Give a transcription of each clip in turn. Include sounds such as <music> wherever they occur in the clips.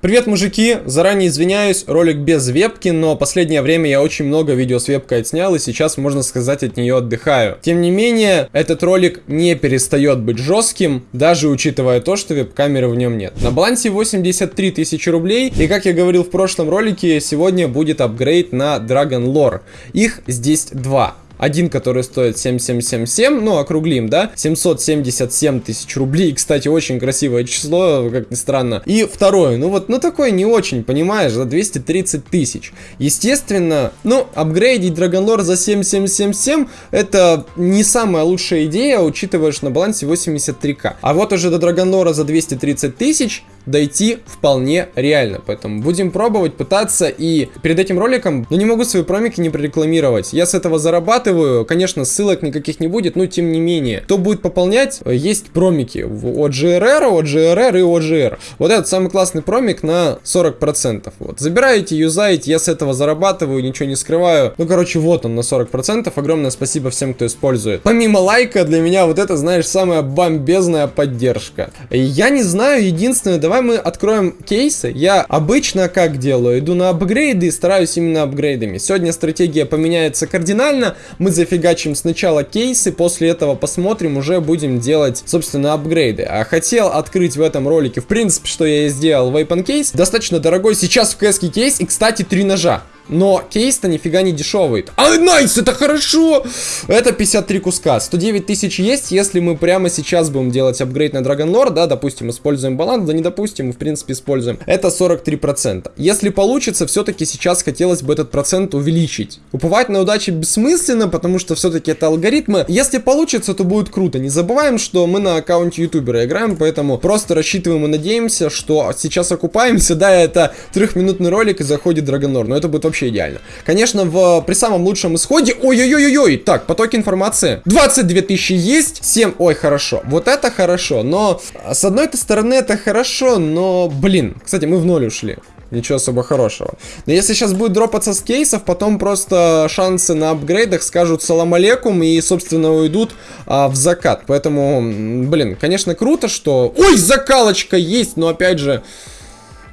Привет, мужики! Заранее извиняюсь, ролик без вебки, но последнее время я очень много видео с вебкой отснял, и сейчас, можно сказать, от нее отдыхаю. Тем не менее, этот ролик не перестает быть жестким, даже учитывая то, что веб-камеры в нем нет. На балансе 83 тысячи рублей, и как я говорил в прошлом ролике, сегодня будет апгрейд на Dragon Lore. Их здесь два. Один, который стоит 7777, ну, округлим, да, 777 тысяч рублей. Кстати, очень красивое число, как ни странно. И второй, ну вот, ну такой не очень, понимаешь, за 230 тысяч. Естественно, ну, апгрейдить Dragon за 7777 это не самая лучшая идея, учитывая, что на балансе 83к. А вот уже до Dragon за 230 тысяч дойти вполне реально. Поэтому будем пробовать, пытаться. И перед этим роликом, ну не могу свои промики не прорекламировать. Я с этого зарабатываю. Конечно, ссылок никаких не будет, но тем не менее. Кто будет пополнять, есть промики от GRR, от GRR и от GR. Вот этот самый классный промик на 40%. Вот. Забираете, юзаете, я с этого зарабатываю, ничего не скрываю. Ну, короче, вот он на 40%. Огромное спасибо всем, кто использует. Помимо лайка, для меня вот это, знаешь, самая бомбезная поддержка. Я не знаю, единственное, давай мы откроем кейсы. Я обычно как делаю? Иду на апгрейды и стараюсь именно апгрейдами. Сегодня стратегия поменяется кардинально. Мы зафигачим сначала кейсы, после этого посмотрим, уже будем делать, собственно, апгрейды. А хотел открыть в этом ролике, в принципе, что я и сделал, Weapon кейс. Достаточно дорогой сейчас в кэске кейс и, кстати, три ножа. Но кейс-то нифига не дешевый. А, найс, это хорошо! Это 53 куска. 109 тысяч есть, если мы прямо сейчас будем делать апгрейд на Dragon Lore, да, допустим, используем баланс, да не допустим, в принципе используем. Это 43%. Если получится, все-таки сейчас хотелось бы этот процент увеличить. Уповать на удачу бессмысленно, потому что все-таки это алгоритмы. Если получится, то будет круто. Не забываем, что мы на аккаунте ютубера играем, поэтому просто рассчитываем и надеемся, что сейчас окупаемся. <laughs> Да, это трехминутный ролик и заходит Dragon Lore, но это будет вообще идеально. Конечно, в, при самом лучшем исходе... Ой-ой-ой-ой! Так, поток информации. 22 тысячи есть. 7... Ой, хорошо. Вот это хорошо. Но, с одной стороны, это хорошо, но, блин. Кстати, мы в ноль ушли. Ничего особо хорошего. Но если сейчас будет дропаться с кейсов, потом просто шансы на апгрейдах скажут салам алейкум и, собственно, уйдут а, в закат. Поэтому, блин, конечно, круто, что... Ой, закалочка есть, но опять же...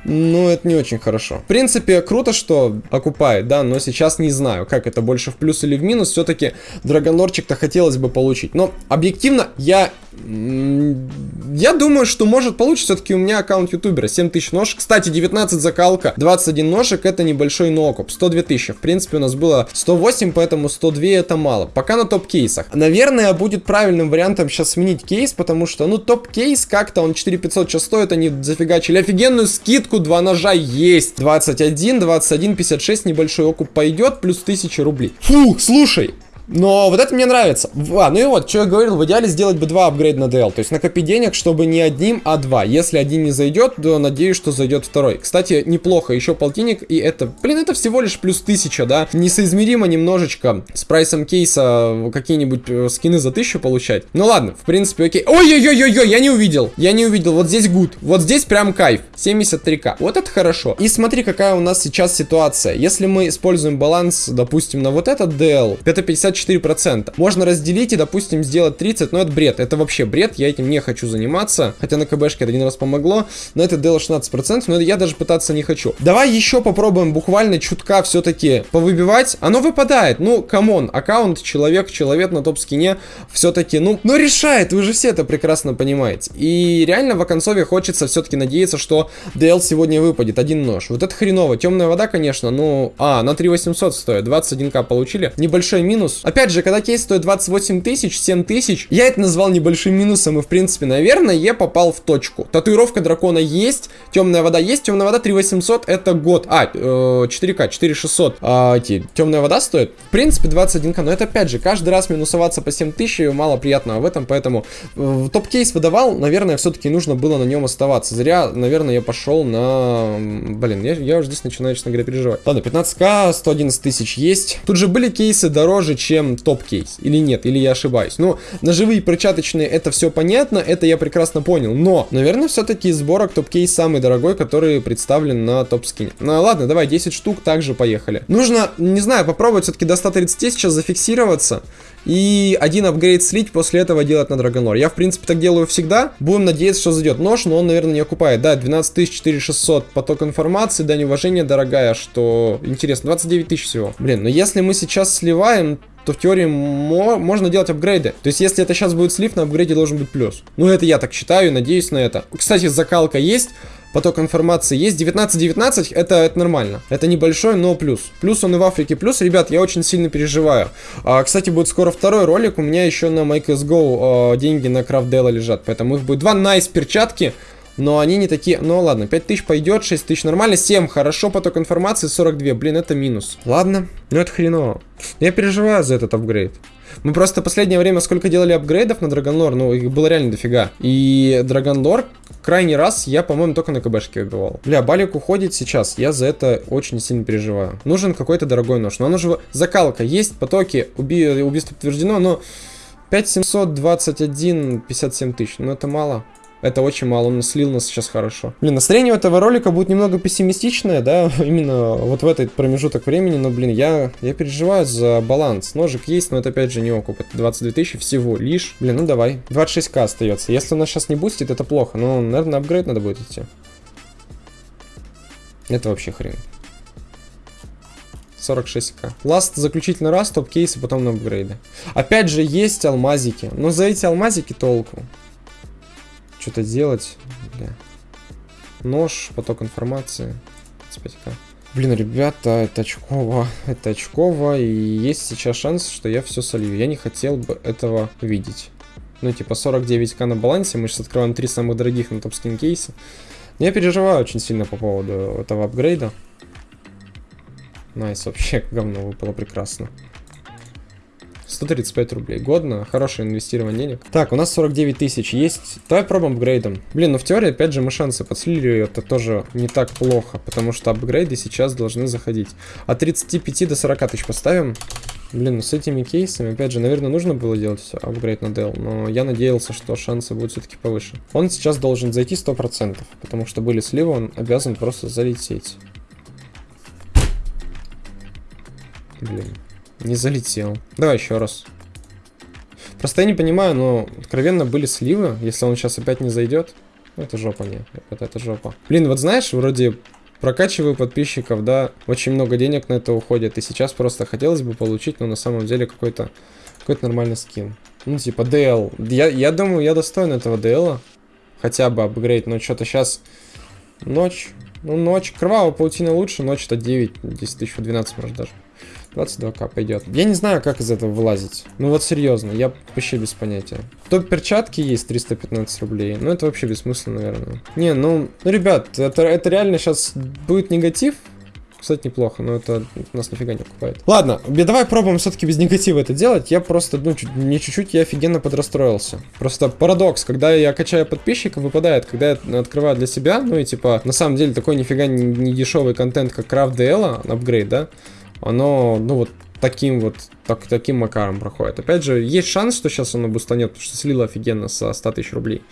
Ну, это не очень хорошо. В принципе, круто, что окупает, да, но сейчас не знаю, как это больше в плюс или в минус. Все-таки драгонорчик-то хотелось бы получить. Но объективно я я думаю, что может получится все-таки у меня аккаунт ютубера. 7000 ножек. Кстати, 19 закалка, 21 ножек это небольшой нокуп. 102 тысячи. В принципе, у нас было 108, поэтому 102 это мало. Пока на топ-кейсах. Наверное, будет правильным вариантом сейчас сменить кейс, потому что, ну, топ-кейс как-то он 4500 сейчас стоит, они зафигачили офигенную скидку, два ножа есть. 21, 21, 56, небольшой окуп пойдет, плюс 1000 рублей. Фу, слушай, но вот это мне нравится. А, ну и вот, что я говорил, в идеале сделать бы два апгрейда на DL. То есть накопить денег, чтобы не одним, а два. Если один не зайдет, то надеюсь, что зайдет второй. Кстати, неплохо, еще полтинник, и это, блин, это всего лишь плюс тысяча, да? Несоизмеримо немножечко с прайсом кейса какие-нибудь э, скины за тысячу получать. Ну ладно, в принципе, окей. Ой-ой-ой-ой, я не увидел. Я не увидел. Вот здесь гуд. Вот здесь прям кайф. 73к. Вот это хорошо. И смотри, какая у нас сейчас ситуация. Если мы используем баланс, допустим, на вот этот DL, это 50 54%. Можно разделить и, допустим, сделать 30, но это бред. Это вообще бред, я этим не хочу заниматься. Хотя на КБшке это один раз помогло, но это дало 16%, но я даже пытаться не хочу. Давай еще попробуем буквально чутка все-таки повыбивать. Оно выпадает. Ну, come on, аккаунт, человек, человек на топ-скине все-таки, ну, ну решает, вы же все это прекрасно понимаете. И реально в оконцове хочется все-таки надеяться, что DL сегодня выпадет. Один нож. Вот это хреново. Темная вода, конечно, ну... А, на 3800 стоит. 21к получили. Небольшой минус. Опять же, когда кейс стоит 28 тысяч, 7 тысяч, я это назвал небольшим минусом, и в принципе, наверное, я попал в точку. Татуировка дракона есть, темная вода есть, темная вода 3800 это год. А, э, 4К, 4600. А, темная вода стоит, в принципе, 21К, но это опять же, каждый раз минусоваться по 7000 мало приятного в этом, поэтому э, топ-кейс выдавал, наверное, все-таки нужно было на нем оставаться. Зря, наверное, я пошел на... Блин, я, я уже здесь начинаю, честно говоря, переживать. Ладно, 15к, 111 тысяч есть. Тут же были кейсы дороже, чем чем топ-кейс. Или нет, или я ошибаюсь. Ну, ножевые перчаточные, это все понятно, это я прекрасно понял. Но, наверное, все-таки сборок топ-кейс самый дорогой, который представлен на топ-скине. Ну, ладно, давай, 10 штук, также поехали. Нужно, не знаю, попробовать все-таки до 130 сейчас зафиксироваться. и один апгрейд слить, после этого делать на Драгонлор. Я, в принципе, так делаю всегда. Будем надеяться, что зайдет нож, но он, наверное, не окупает. Да, 12400 поток информации, дань уважения, дорогая, что интересно, 29 тысяч всего. Блин, но если мы сейчас сливаем, то в теории мо можно делать апгрейды. То есть, если это сейчас будет слив, на апгрейде должен быть плюс. Ну, это я так считаю, надеюсь на это. Кстати, закалка есть поток информации есть. 19-19 это, это нормально. Это небольшой, но плюс. Плюс он и в Африке плюс. Ребят, я очень сильно переживаю. А, кстати, будет скоро второй ролик. У меня еще на MyCSGO а, деньги на крафт лежат. Поэтому их будет два найс перчатки. Но они не такие... Ну ладно, 5000 пойдет, 6000 нормально, 7 хорошо, поток информации 42. Блин, это минус. Ладно, ну это хреново. Я переживаю за этот апгрейд. Мы просто последнее время сколько делали апгрейдов на Драгонлор, ну их было реально дофига. И Драгонлор крайний раз я, по-моему, только на КБшке играл. Бля, Балик уходит сейчас, я за это очень сильно переживаю. Нужен какой-то дорогой нож. Но он уже... Закалка есть, потоки, уби... убийство подтверждено, но... 5721, 57 тысяч, ну это мало. Это очень мало, он слил нас сейчас хорошо. Блин, настроение этого ролика будет немного пессимистичное, да, <laughs> именно вот в этот промежуток времени, но, блин, я, я переживаю за баланс. Ножик есть, но это опять же не окуп, это 22 тысячи всего лишь. Блин, ну давай, 26к остается. Если у нас сейчас не бустит, это плохо, но, наверное, апгрейд надо будет идти. Это вообще хрень. 46к. Ласт, заключительный раз, топ-кейсы, потом на апгрейды. Опять же, есть алмазики, но за эти алмазики толку что-то делать. Бля. Нож, поток информации. 25к. Блин, ребята, это очково, <laughs> это очково, и есть сейчас шанс, что я все солью. Я не хотел бы этого видеть. Ну, типа 49к на балансе, мы сейчас открываем три самых дорогих на топ-скин кейсе. Я переживаю очень сильно по поводу этого апгрейда. Nice, вообще <laughs> говно выпало прекрасно. 135 рублей. Годно, хорошее инвестирование денег. Так, у нас 49 тысяч есть. Давай пробуем апгрейдом. Блин, ну в теории, опять же, мы шансы подслили, это тоже не так плохо, потому что апгрейды сейчас должны заходить. От 35 до 40 тысяч поставим. Блин, ну с этими кейсами, опять же, наверное, нужно было делать апгрейд на DL, но я надеялся, что шансы будут все-таки повыше. Он сейчас должен зайти 100%, потому что были сливы, он обязан просто залететь. Блин. Не залетел. Давай еще раз. Просто я не понимаю, но откровенно были сливы. Если он сейчас опять не зайдет, ну, это жопа, нет. Это, это жопа. Блин, вот знаешь, вроде прокачиваю подписчиков, да, очень много денег на это уходит. И сейчас просто хотелось бы получить, но на самом деле какой-то какой-то нормальный скин. Ну, типа DL. Я, я думаю, я достоин этого DL. Хотя бы апгрейд, но что-то сейчас ночь. Ну, ночь. Кровавая паутина лучше, ночь это 9, 10 тысяч, 12 может даже. 22к пойдет. Я не знаю, как из этого вылазить. Ну вот серьезно, я вообще без понятия. Топ перчатки есть 315 рублей. Ну это вообще бессмысленно, наверное. Не, ну, ну ребят, это, это реально сейчас будет негатив. Кстати, неплохо, но это нас нифига не окупает. Ладно, давай пробуем все-таки без негатива это делать. Я просто, ну, чуть, не чуть-чуть, я офигенно подрастроился. Просто парадокс, когда я качаю подписчиков, выпадает, когда я открываю для себя, ну и типа, на самом деле, такой нифига не, не дешевый контент, как Craft DL, апгрейд, да? Оно, ну вот, таким вот, так, таким макаром проходит. Опять же, есть шанс, что сейчас оно бустанет, потому что слило офигенно со 100 тысяч рублей.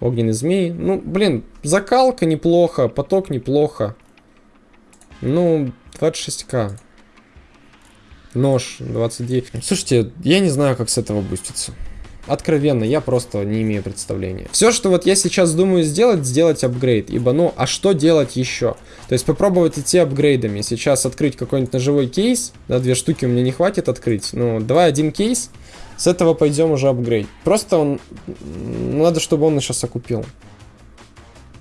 Огненный змей. Ну, блин, закалка неплохо, поток неплохо. Ну, 26к. Нож 29. Слушайте, я не знаю, как с этого буститься. Откровенно, я просто не имею представления. Все, что вот я сейчас думаю сделать, сделать апгрейд. Ибо, ну, а что делать еще? То есть попробовать идти апгрейдами. Сейчас открыть какой-нибудь ножевой кейс. Да, две штуки у меня не хватит открыть. Ну, давай один кейс. С этого пойдем уже апгрейд. Просто он... Надо, чтобы он сейчас окупил.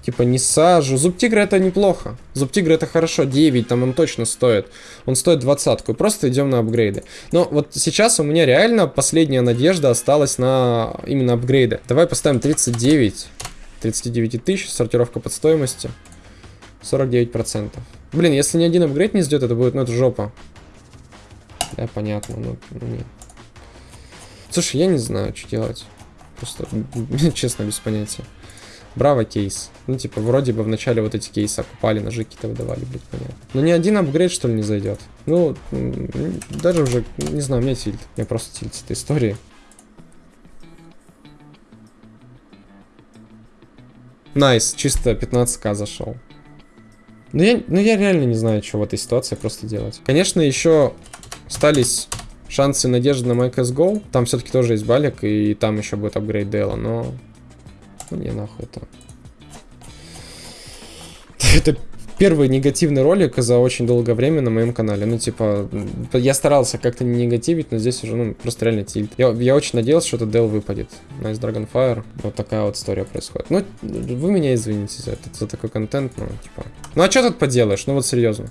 Типа не сажу. Зуб тигра это неплохо. Зуб тигра это хорошо. 9 там он точно стоит. Он стоит двадцатку. Просто идем на апгрейды. Но вот сейчас у меня реально последняя надежда осталась на именно апгрейды. Давай поставим 39. 39 тысяч. Сортировка под стоимостью. 49%. Блин, если ни один апгрейд не сделает, это будет, ну это жопа. Да, понятно, ну, ну нет. Слушай, я не знаю, что делать. Просто, <laughs> честно, без понятия. Браво кейс. Ну, типа, вроде бы вначале вот эти кейсы окупали, ножи какие-то выдавали, блядь, понятно. Но ни один апгрейд, что ли, не зайдет. Ну, даже уже, не знаю, у меня тильт. Меня просто тильт с этой истории. Nice, чисто 15к зашел. Ну я, ну я реально не знаю, что в этой ситуации просто делать. Конечно, еще остались шансы и надежды на MyCSGO. Там все-таки тоже есть балик, и там еще будет апгрейд DL а, но... Ну, не нахуй это. <laughs> Это первый негативный ролик за очень долгое время на моем канале. Ну, типа, я старался как-то не негативить, но здесь уже, ну, просто реально тильт. Я, я очень надеялся, что этот DL выпадет. Nice Dragonfire. Вот такая вот история происходит. Ну, вы меня извините за это, за такой контент, ну, типа. Ну, а что тут поделаешь? Ну, вот серьезно.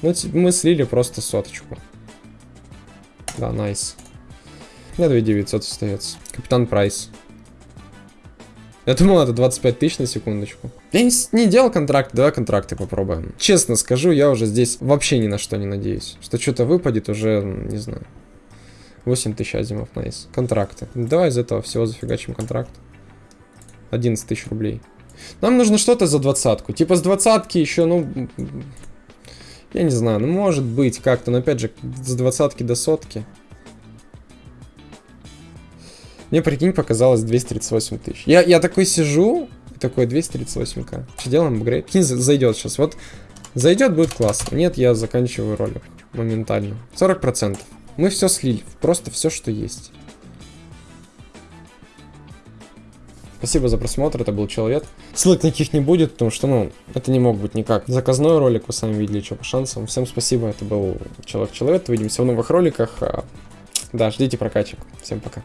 Ну, мы слили просто соточку. Да, найс. На 2900 остается. Капитан Прайс. Я думал, это 25 тысяч на секундочку. Я не, не делал контракт, давай контракты попробуем. Честно скажу, я уже здесь вообще ни на что не надеюсь. Что что-то выпадет уже, не знаю. 8 тысяч азимов, найс. Контракты. Давай из этого всего зафигачим контракт. 11 тысяч рублей. Нам нужно что-то за двадцатку. Типа с двадцатки еще, ну... Я не знаю, ну может быть как-то, но опять же, с двадцатки до сотки. Мне, прикинь, показалось 238 тысяч. Я, я такой сижу, такой 238к. Что делаем апгрейд? Прикинь, зайдет сейчас. Вот зайдет, будет классно. Нет, я заканчиваю ролик моментально. 40%. Мы все слили. Просто все, что есть. Спасибо за просмотр, это был Человек. Ссылок никаких не будет, потому что, ну, это не мог быть никак. Заказной ролик, вы сами видели, что по шансам. Всем спасибо, это был Человек-Человек. Увидимся в новых роликах. А, да, ждите прокачек. Всем пока.